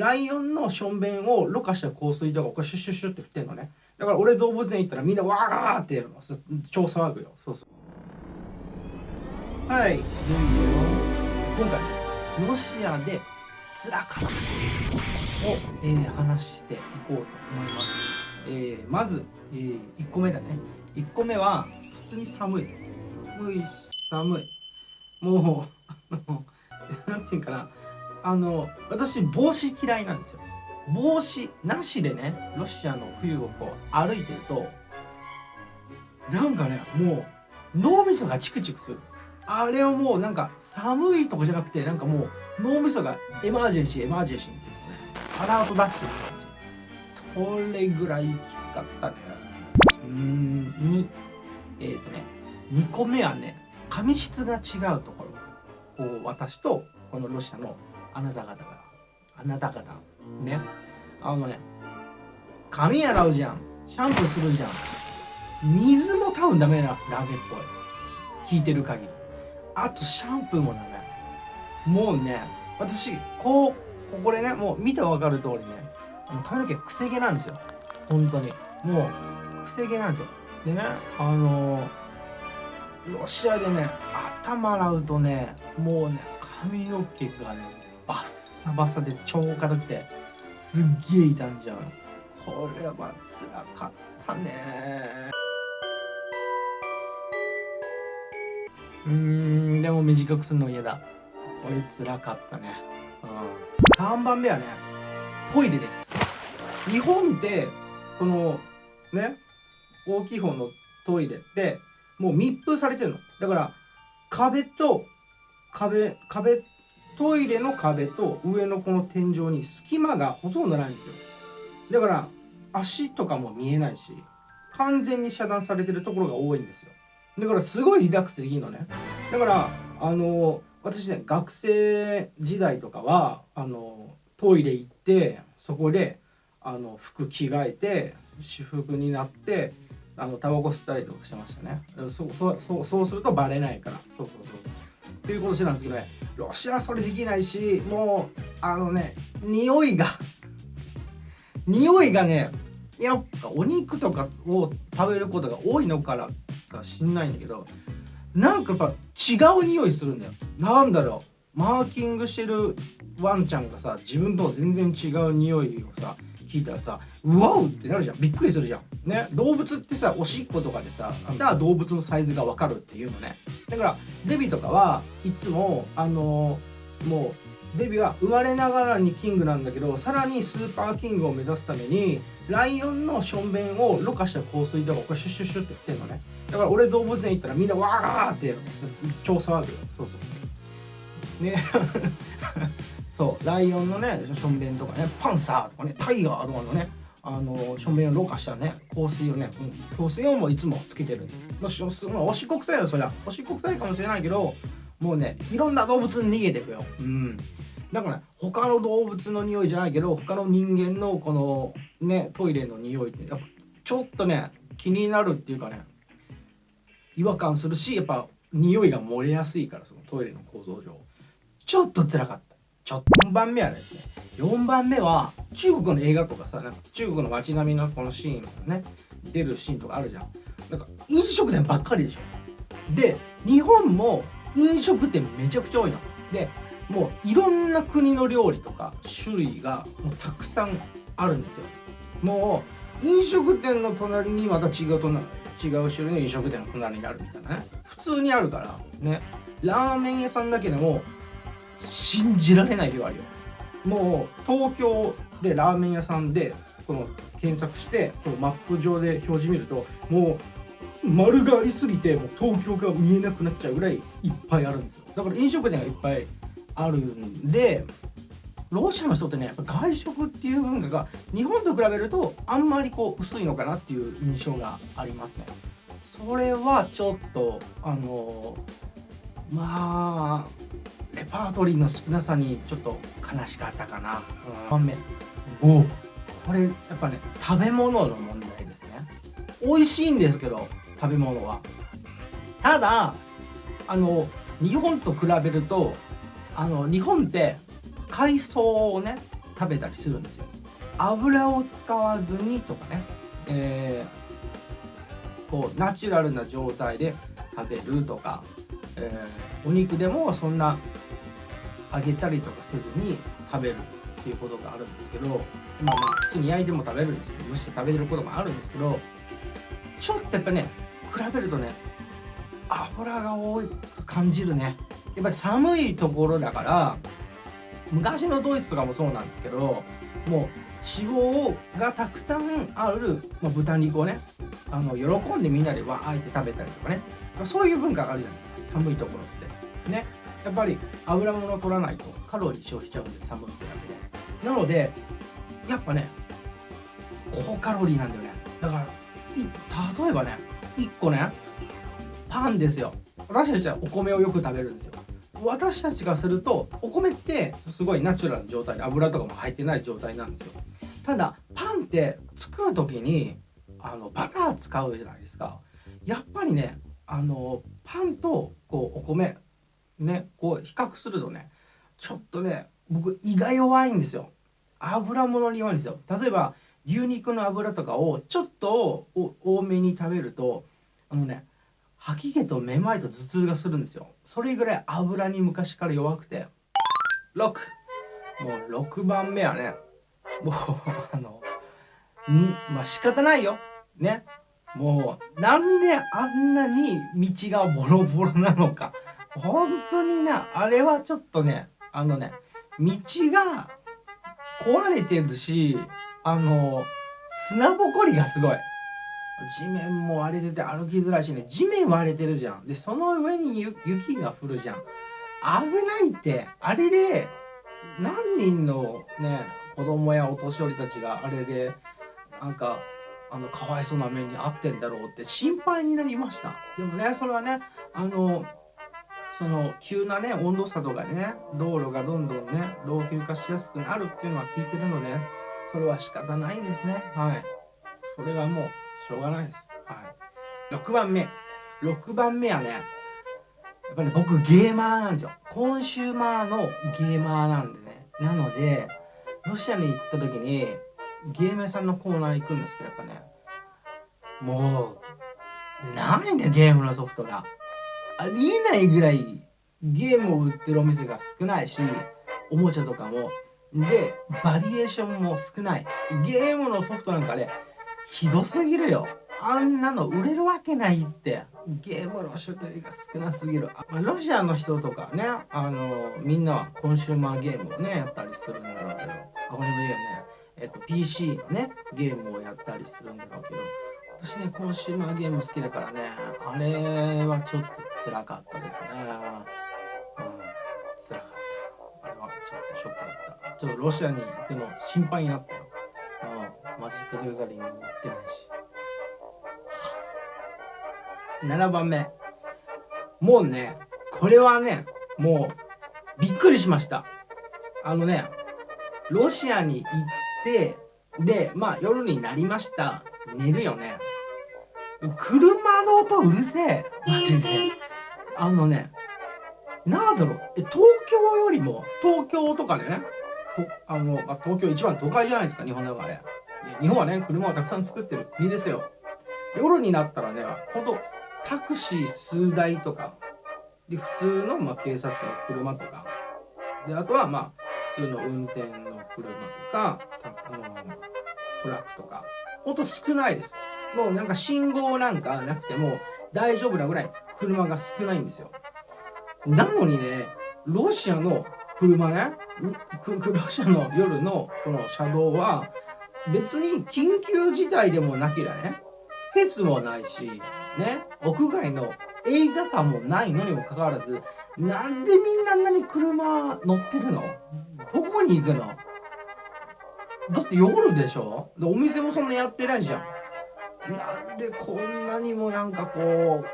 ライオンのしょんべんをろ過した香水とかこれシュッシュッシュッって振ってんのね。だから俺動物園行ったらみんなわーってやるの。超騒ぐよ。そうそう。はい。今回ロシアで辛かったを、えー、話していこうと思います、えー、まず、えー、1個目だね。1個目は普通に寒い。寒い寒い。もうあのなんていうかな。あの私帽子嫌いなんですよ。帽子なしでねロシアの冬をこう歩いてるとなんかねもう脳みそがチクチクする。あれはもうなんか寒いとかじゃなくてなんかもう脳みそがエマージェンシーエマージェンシーっていうのねアラート出してる感じ。それぐらいきつかったね。うんにえっ、ー、とね2個目はね髪質が違うところこう私とこのロシアのあなた方が。あなた方。ね。あのね髪洗うじゃん。シャンプーするじゃん。水も多分ダメなラゲっぽい。聞いてる限り。あとシャンプーもダメ。もうね私こうここでねもう見てわかる通りね髪の毛くせ毛なんですよ。本当に。もうくせ毛なんですよ。でねあのロシアでね頭洗うとねもうね髪の毛がねバッサバサで超硬くてすっげえ傷んじゃう。これはつらかったね。うんでも短くするの嫌だ。これつらかったね、うん、3番目はねトイレです。日本ってこのね大きい方のトイレってもう密封されてるの。だから壁と壁壁トイレの壁と上のこの天井に隙間がほとんどないんですよ。だから足とかも見えないし完全に遮断されてるところが多いんですよ。だからすごいリラックスできるのね。だからあの私ね学生時代とかはあのトイレ行ってそこであの服着替えて私服になってあのタバコ吸ったりとかしてましたね。そうそうそうそうするとバレないから。そうそうそう。っていうことしてたんですけどね。ロシアはそれできないしもうあのね匂いが 匂いがねやっぱお肉とかを食べることが多いのからか知んないんだけどなんかやっぱ違う匂いするんだよ。なんだろう。マーキングしてるワンちゃんがさ自分と全然違う匂いをさ聞いたらさうわうってなるじゃん。びっくりするじゃん。ね動物ってさおしっことかでさだ動物のサイズが分かるっていうのね。だからデビとかはいつもあのー、もうデビは生まれながらにキングなんだけどさらにスーパーキングを目指すためにライオンのしょんべんをろ過した香水とかこれシュッシュッシュッって言ってんのね。だから俺動物園行ったらみんなわーってやる超騒ぐよ。そうそうね。そうライオンのねしょんべんとかねパンサーとかねタイガーとかのねあのしょんべんをろ過したね香水をね、うん、香水をもいつもつけてるんです。もしおしっこ臭いよそりゃ。おしっこ臭いかもしれないけどもうねいろんな動物に逃げていくよ。うん。だから、ね、他の動物の匂いじゃないけど他の人間のこのねトイレの匂いってやっぱちょっとね気になるっていうかね違和感するしやっぱ匂いが漏れやすいからそのトイレの構造上。ちょっと辛かった。ちょっと。4番目はですね4番目は中国の映画とかさなんか中国の街並みのこのシーンがね出るシーンとかあるじゃん。なんか飲食店ばっかりでしょ。で日本も飲食店めちゃくちゃ多いの。でもういろんな国の料理とか種類がもうたくさんあるんですよ。もう飲食店の隣にまた違う隣違う種類の飲食店の隣にあるみたいなね。普通にあるからね。ラーメン屋さんだけでも信じられない量あるよ。もう東京でラーメン屋さんでこの検索してこのマップ上で表示見るともう丸がありすぎてもう東京が見えなくなっちゃうぐらいいっぱいあるんですよ。だから飲食店がいっぱいあるんでロシアの人ってねやっぱ外食っていう文化が日本と比べるとあんまりこう薄いのかなっていう印象がありますね。それはちょっとあのまあレパートリーの少なさにちょっと悲しかったかな。うん、目おこれやっぱね食べ物の問題ですね。美味しいんですけど食べ物は。ただあの日本と比べるとあの日本って海藻をね食べたりするんですよ油を使わずにとかね、えー、こうナチュラルな状態で食べるとか、えー、お肉でもそんな揚げたりとかせずに食べるっていうことがあるんですけどまあまあ普通に焼いても食べるんですけど蒸して食べれることもあるんですけどちょっとやっぱね比べるとね油が多く感じるね。やっぱり寒いところだから昔のドイツとかもそうなんですけどもう脂肪がたくさんある、まあ、豚肉をねあの喜んでみんなでわーって食べたりとかね。そういう文化があるじゃないですか。寒いところって。ね。やっぱり油物を取らないとカロリー消費しちゃうんで寒いってだけで。なのでやっぱね高カロリーなんだよね。だから例えばね1個ねパンですよ。私たちはお米をよく食べるんですよ。私たちがするとお米ってすごいナチュラルな状態で油とかも入ってない状態なんですよ。ただパンって作る時にあのバター使うじゃないですか。やっぱりねあのパンとこうお米ねこう比較するとねちょっとね僕胃が弱いんですよ。油物に弱いんですよ。例えば牛肉の油とかをちょっと多めに食べるとあのね吐き気とめまいと頭痛がするんですよ。それぐらい油に昔から弱くて。6もう6番目はねもうあのんまあ仕方ないよ。ね。もうなんであんなに道がボロボロなのか。本当にねあれはちょっとねあのね道が壊れてるしあの砂ぼこりがすごい。地面も割れてて歩きづらいしね。地面割れてるじゃん。でその上に雪が降るじゃん。危ないって。あれで何人のね子供やお年寄りたちがあれでなんかあのかわいそうな目に遭ってんだろうって心配になりましたでもねそれはねあのその急なね温度差とかね道路がどんどんね老朽化しやすくなるっていうのは聞いてるのでそれは仕方ないんですねはいそれはもうしょうがないです。はい。6番目。6番目はね、やっぱり、僕ゲーマーなんですよ。コンシューマーのゲーマーなんでね。なので、ロシアに行った時に、ゲーム屋さんのコーナー行くんですけど、やっぱね、もう、ないんだよ、ゲームのソフトが。ありえないぐらいゲームを売ってるお店が少ないし、おもちゃとかも。で、バリエーションも少ない。ゲームのソフトなんかね、ひどすぎるよあんなの売れるわけないってゲームの種類が少なすぎる。ロシアの人とかねあのみんなはコンシューマーゲームをねやったりするんだろうけど。あコンシューマーゲームね。えっと PC のねゲームをやったりするんだろうけど。私ねコンシューマーゲーム好きだからねあれはちょっと辛かったですね。うん。辛かった。あれはちょっとショックだった。ちょっとロシアに行くの心配になったよ。うん。マジック・ザ・ギャザリングも持ってないし。7番目。もうね、これはね、もう、びっくりしました。あのね、ロシアに行って、で、まあ夜になりました。寝るよね。車の音うるせえ。マジで。あのね、なんだろう、え、東京よりも、東京とかね、とあのあ東京一番都会じゃないですか、日本の中で。日本はね、車をたくさん作ってる国ですよ。夜になったらね、ほんとタクシー数台とか、で普通のま警察の車とか、であとはまあ普通の運転の車とか、あのトラックとか、ほんと少ないです。もうなんか信号なんかなくても大丈夫なぐらい車が少ないんですよ。なのにね、ロシアの車ね、ロシアの夜のこの車道は、別に緊急事態でもなければね、フェスもないし、ね、屋外の映画館もないのにもかかわらず、なんでみんなあんなに車乗ってるの？どこに行くの？だって夜でしょ？でお店もそんなやってないじゃん。なんでこんなにもなんかこう、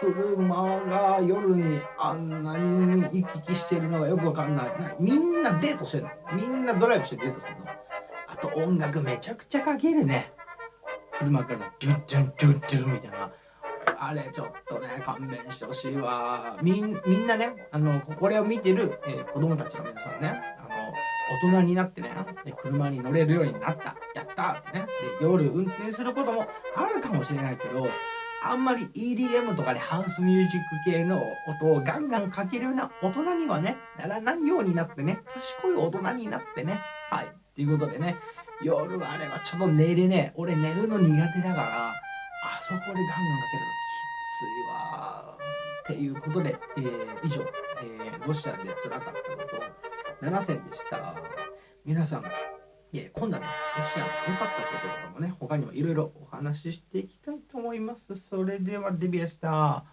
車が夜にあんなに行き来してるのがよくわかんない。みんなデートしてるのみんなドライブしてデートするのあと音楽めちゃくちゃかけるね。車からドゥッドゥンドゥッドゥンみたいな。あれちょっとね、勘弁してほしいわ。みんなね、あの、これを見てる、えー、子供たちの皆さんね、あの、大人になってね車に乗れるようになったやったってね。で夜運転することもあるかもしれないけどあんまり EDM とかでハウスミュージック系の音をガンガンかけるような大人にはねならないようになってね賢い大人になってねはい。っていうことでね夜はあれはちょっと寝れねえ。俺寝るの苦手だからそこでガンガンかけるときついわ。っていうことで、えー、以上、えー、ロシアでつらかったこと。7選でした。皆さんいえ今度はねロシアの良かったこととかもね他にもいろいろお話ししていきたいと思います。それではデビューした。